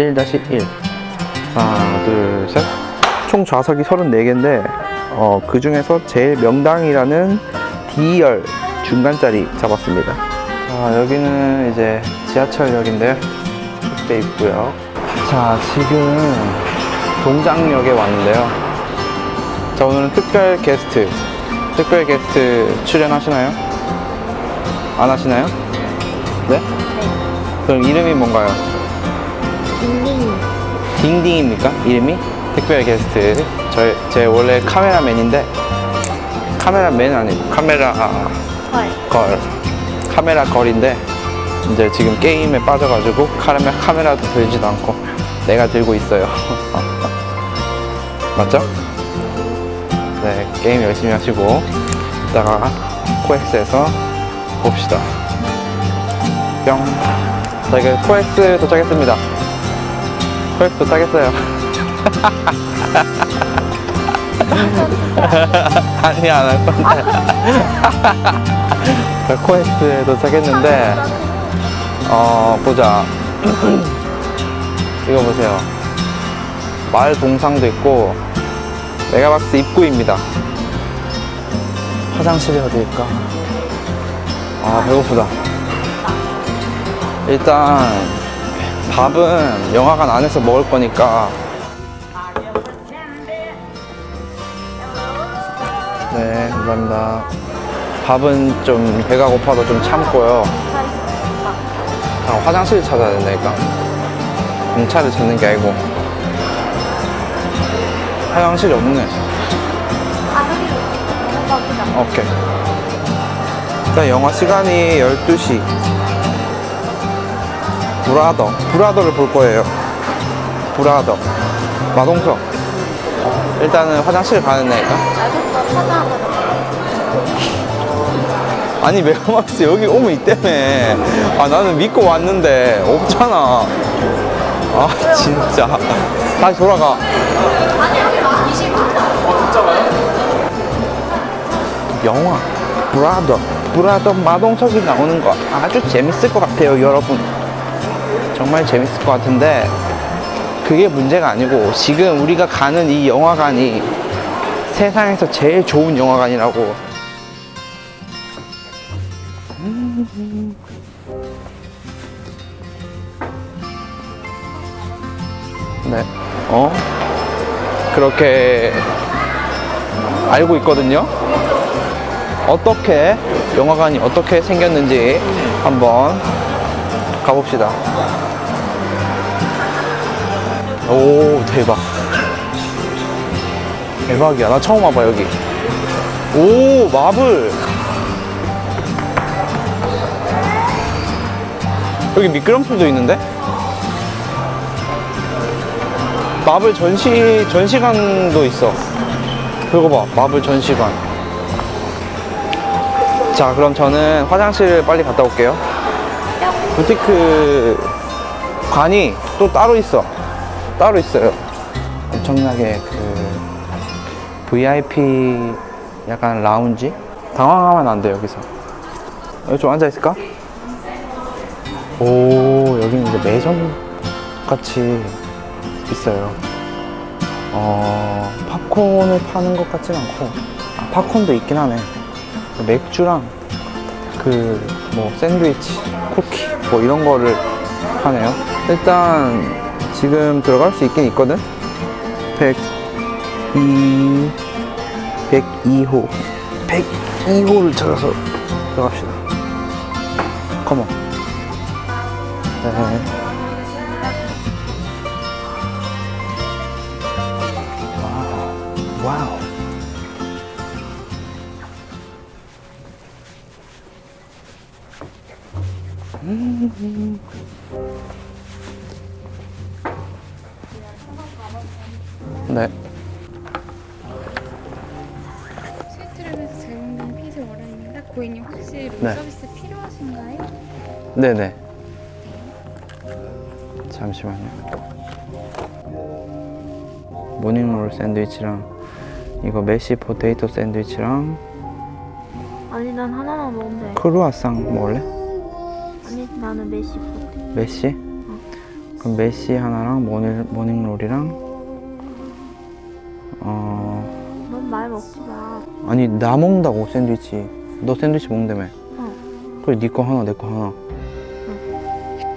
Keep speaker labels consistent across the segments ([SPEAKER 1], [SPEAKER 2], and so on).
[SPEAKER 1] 1-1 하나 둘셋총 좌석이 34개인데 어, 그 중에서 제일 명당이라는 D열 중간자리 잡았습니다 자 여기는 이제 지하철역인데요 이렇게 있고요 자 지금 동장역에 왔는데요 자 오늘은 특별 게스트 특별 게스트 출연하시나요? 안 하시나요? 네? 그럼 이름이 뭔가요?
[SPEAKER 2] 딩딩
[SPEAKER 1] 딩딩입니까? 이름이? 특별 게스트. 저, 제 원래 카메라맨인데 카메라맨 아니고 카메라
[SPEAKER 2] 헐.
[SPEAKER 1] 걸. 카메라 걸인데 이제 지금 게임에 빠져가지고 카메라, 카메라도 들지도 않고 내가 들고 있어요. 맞죠? 네 게임 열심히 하시고 이따가 코엑스에서 봅시다. 뿅. 저희가 코엑스 도착했습니다 코엑스 도착했어요. 아니 안 할 건데. 자, 코엑스에 도착했는데 어 보자. 이거 보세요. 마을 동상도 있고 메가박스 입구입니다. 화장실이 어디일까? 아 배고프다. 일단 밥은 영화관 안에서 먹을 거니까. 네 감사합니다. 밥은 좀 배가 고파도 좀 참고요. 아, 화장실 찾아야 된다니까. 경찰을 찾는 게 아니고. 화장실이 없네. 오케이. 일단 영화 시간이 12시 브라더. 브라더를 볼 거예요. 브라더. 마동석. 일단은 화장실 가는
[SPEAKER 2] 찾아보자
[SPEAKER 1] 아니 메가박스 여기 오면 있다며. 아 나는 믿고 왔는데 없잖아. 아 진짜. 다시 돌아가. 영화. 브라더. 브라더 마동석이 나오는 거 아주 재밌을 것 같아요 여러분 정말 재밌을 것 같은데 그게 문제가 아니고 지금 우리가 가는 이 영화관이 세상에서 제일 좋은 영화관이라고 네. 어? 그렇게 알고 있거든요. 어떻게 영화관이 어떻게 생겼는지 한번 가봅시다. 오 대박. 대박이야. 나 처음 와봐 여기. 오 마블. 여기 미끄럼틀도 있는데? 마블 전시 전시관도 있어. 그거 봐, 마블 전시관. 자, 그럼 저는 화장실 빨리 갔다 올게요. 부티크 관이 또 따로 있어. 따로 있어요. 엄청나게 그 VIP 약간 라운지? 당황하면 안 돼, 여기서. 여기 좀 앉아 있을까? 오, 여기는 이제 매점 같이 있어요. 어, 팝콘을 파는 것 같진 않고, 아, 팝콘도 있긴 하네. 맥주랑 그 뭐 샌드위치, 쿠키 뭐 이런 거를 하네요. 일단 지금 들어갈 수 있긴 있거든. 102 102호 102호를 찾아서 들어갑시다. 컴온. 네. 와우. 와우. 음.
[SPEAKER 3] 고객님 혹시 룸
[SPEAKER 1] 네.
[SPEAKER 3] 서비스 필요하신가요?
[SPEAKER 1] 네네. 잠시만요. morning roll 샌드위치랑 이거 mash potato 샌드위치랑
[SPEAKER 2] 아니 난 하나만 먹으면 돼
[SPEAKER 1] 크루아상 먹을래?
[SPEAKER 2] 아니 나는 mash
[SPEAKER 1] pot mash? 그럼 mash 하나랑 morning, morning roll이랑 어
[SPEAKER 2] 넌 말 먹지 마.
[SPEAKER 1] 아니 나 먹는다고 샌드위치 너 샌드위치 먹는다며
[SPEAKER 2] 어.
[SPEAKER 1] 그래 네거 하나 내 거 하나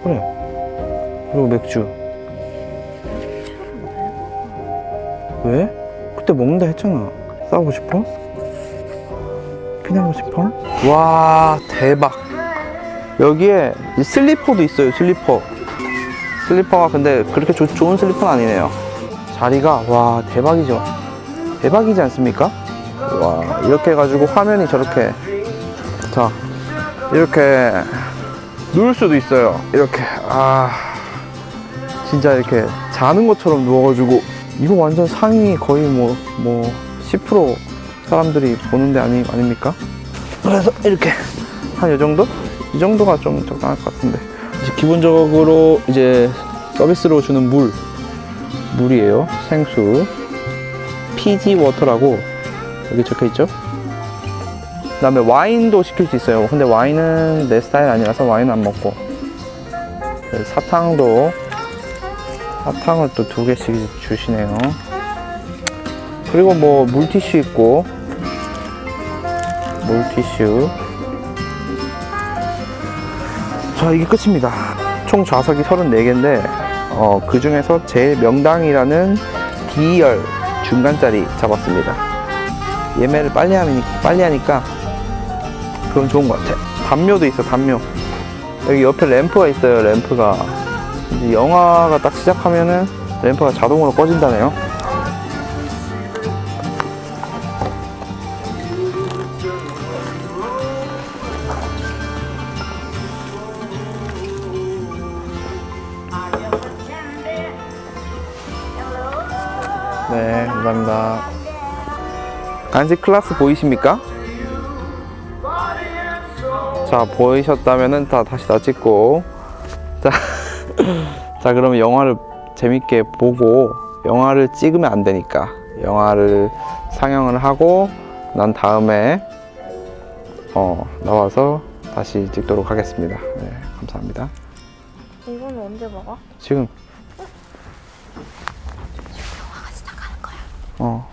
[SPEAKER 1] 그래 그리고 맥주 왜? 그때 먹는다 했잖아 싸우고 싶어? 피나고 싶어? 와 대박 여기에 이 슬리퍼도 있어요 슬리퍼 슬리퍼가 근데 그렇게 조- 좋은 슬리퍼는 아니네요 자리가 와 대박이죠 대박이지 않습니까? 와 이렇게 해가지고 화면이 저렇게 자 이렇게 누울 수도 있어요 이렇게 아 진짜 이렇게 자는 것처럼 누워가지고 이거 완전 상위 거의 뭐 뭐 10% 사람들이 보는데 아니 아닙니까? 그래서 이렇게 한 이 정도? 이 정도가 좀 적당할 것 같은데 이제 기본적으로 이제 서비스로 주는 물 물이에요 생수 피지 워터라고 여기 적혀 있죠? 그 다음에 와인도 시킬 수 있어요. 근데 와인은 내 스타일 아니라서 와인은 안 먹고. 그래서 사탕도, 사탕을 또 두 개씩 주시네요. 그리고 뭐 물티슈 있고, 물티슈. 자, 이게 끝입니다. 총 좌석이 34개인데, 어, 그 중에서 제일 명당이라는 D열 중간짜리 잡았습니다. 예매를 빨리 하니까 그건 좋은 것 같아. 담요도 있어, 담요. 여기 옆에 램프가 있어요, 램프가. 영화가 딱 시작하면은 램프가 자동으로 꺼진다네요. 네, 감사합니다. 간식 클래스 보이십니까? 자 보이셨다면 다 다시 다 찍고. 자, 자 그러면 영화를 재밌게 보고 영화를 찍으면 안 되니까 영화를 상영을 하고 난 다음에 어, 나와서 다시 찍도록 하겠습니다. 네, 감사합니다.
[SPEAKER 2] 이건 언제 먹어?
[SPEAKER 1] 지금. 영화 같이 나가는 거야. 어.